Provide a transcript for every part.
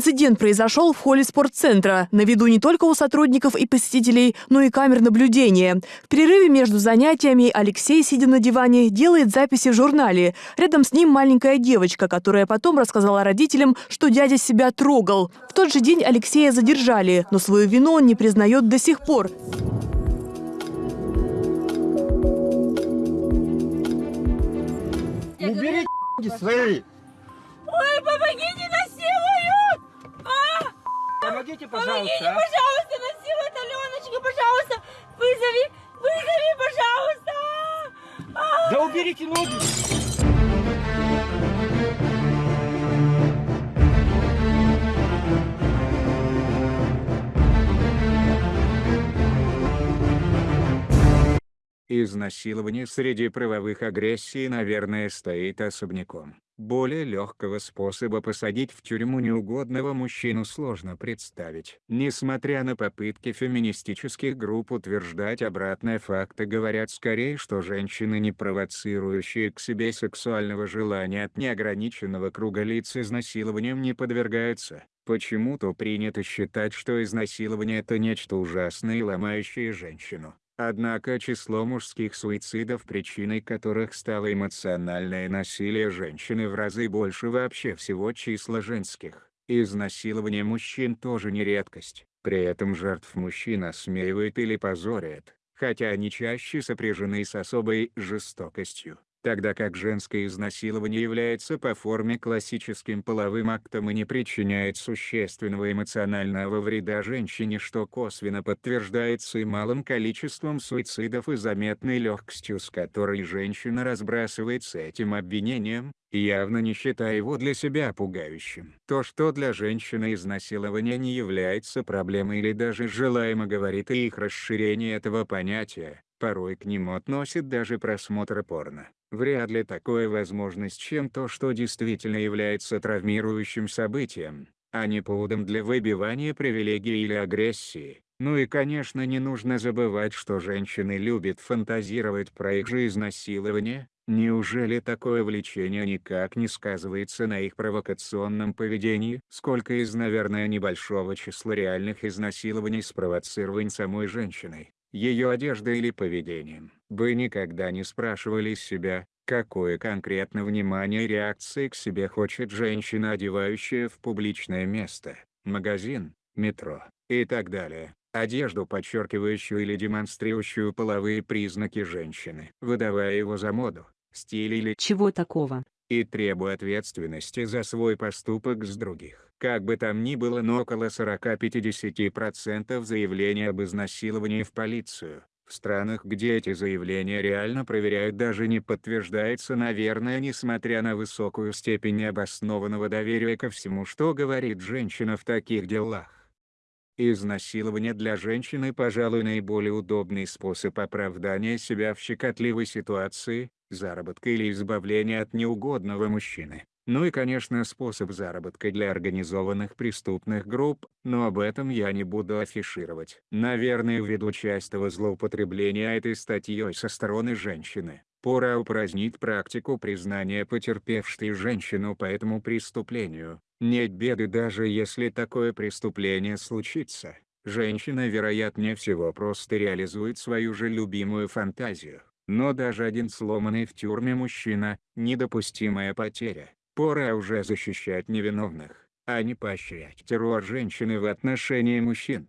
Инцидент произошел в холле спортцентра. На виду не только у сотрудников и посетителей, но и камер наблюдения. В перерыве между занятиями Алексей, сидя на диване, делает записи в журнале. Рядом с ним маленькая девочка, которая потом рассказала родителям, что дядя себя трогал. В тот же день Алексея задержали, но свою вину он не признает до сих пор. Убери свои! Ой, помогите! Помогите, Помогите, пожалуйста. а. пожалуйста, насилует Аленочка, пожалуйста! Вызови, вызови, пожалуйста! А! Да уберите ноги! Изнасилование среди правовых агрессий, наверное, стоит особняком. Более легкого способа посадить в тюрьму неугодного мужчину сложно представить. Несмотря на попытки феминистических групп утверждать обратное факты говорят скорее, что женщины, не провоцирующие к себе сексуального желания от неограниченного круга лиц изнасилованием не подвергаются. Почему-то принято считать, что изнасилование это нечто ужасное и ломающее женщину. Однако число мужских суицидов, причиной которых стало эмоциональное насилие женщины в разы больше вообще всего числа женских. Изнасилование мужчин тоже не редкость. При этом жертв мужчин осмеивают или позорят, хотя они чаще сопряжены с особой жестокостью. Тогда как женское изнасилование является по форме классическим половым актом и не причиняет существенного эмоционального вреда женщине, что косвенно подтверждается и малым количеством суицидов и заметной легкостью, с которой женщина разбрасывается этим обвинением, явно не считая его для себя пугающим. То, что для женщины изнасилование не является проблемой или даже желаемо говорит о их расширении этого понятия, порой к нему относит даже просмотр порно. Вряд ли такое возможно с чем то, что действительно является травмирующим событием, а не поводом для выбивания привилегий или агрессии. Ну и конечно не нужно забывать, что женщины любят фантазировать про их же изнасилование, Неужели такое влечение никак не сказывается на их провокационном поведении? Сколько из, наверное, небольшого числа реальных изнасилований спровоцирован самой женщиной, ее одеждой или поведением? Вы никогда не спрашивали себя, какое конкретно внимание и реакции к себе хочет женщина, одевающая в публичное место, магазин, метро и так далее? одежду, подчеркивающую или демонстрирующую половые признаки женщины, выдавая его за моду, стиль или Чего такого? И требуя ответственности за свой поступок с других. Как бы там ни было, но около 40-50% заявлений об изнасиловании в полицию. В странах, где эти заявления реально проверяют даже не подтверждается наверное несмотря на высокую степень необоснованного доверия ко всему что говорит женщина в таких делах. Изнасилование для женщины, пожалуй, наиболее удобный способ оправдания себя в щекотливой ситуации, заработка или избавления от неугодного мужчины. Ну и конечно способ заработка для организованных преступных групп, но об этом я не буду афишировать. Наверное ввиду частого злоупотребления этой статьей со стороны женщины, пора упразднить практику признания потерпевшей женщину по этому преступлению. Нет беды даже если такое преступление случится. Женщина вероятнее всего просто реализует свою же любимую фантазию. Но даже один сломанный в тюрьме мужчина – недопустимая потеря. Пора уже защищать невиновных, а не поощрять террор женщины в отношении мужчин.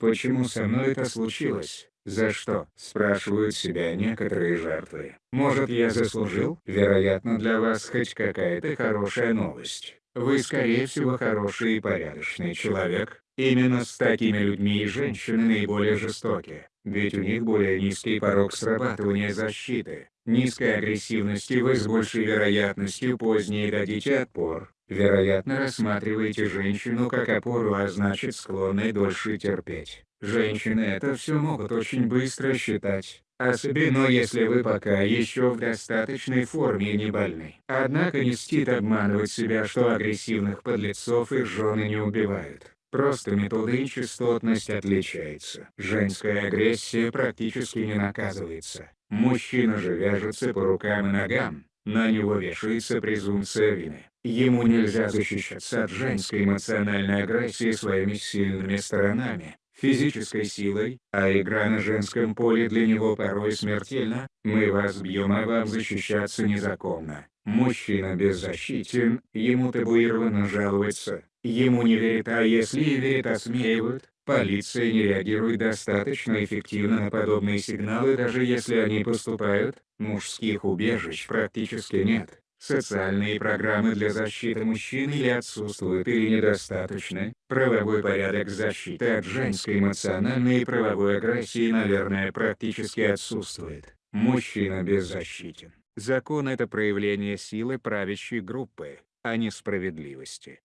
Почему со мной это случилось? За что? Спрашивают себя некоторые жертвы. Может я заслужил? Вероятно для вас хоть какая-то хорошая новость. Вы скорее всего хороший и порядочный человек. Именно с такими людьми и женщины наиболее жестоки, ведь у них более низкий порог срабатывания защиты, низкая агрессивность и вы с большей вероятностью позднее дадите отпор. Вероятно рассматриваете женщину как опору а значит склонны дольше терпеть. Женщины это все могут очень быстро считать, особенно если вы пока еще в достаточной форме и не больны. Однако не стит обманывать себя что агрессивных подлецов и жены не убивают. Просто методы и частотность отличаются. Женская агрессия практически не наказывается. Мужчина же вяжется по рукам и ногам, На него вешается презумпция вины. Ему нельзя защищаться от женской эмоциональной агрессии своими сильными сторонами, физической силой, а игра на женском поле для него порой смертельна, мы вас бьем а вам защищаться незаконно. Мужчина беззащитен, ему табуировано жаловаться, ему не верят а если верят осмеивают, полиция не реагирует достаточно эффективно на подобные сигналы даже если они поступают, мужских убежищ практически нет. Социальные программы для защиты мужчин или отсутствуют или недостаточны. Правовой порядок защиты от женской эмоциональной и правовой агрессии, наверное, практически отсутствует. Мужчина беззащитен. Закон – это проявление силы правящей группы, а не справедливости.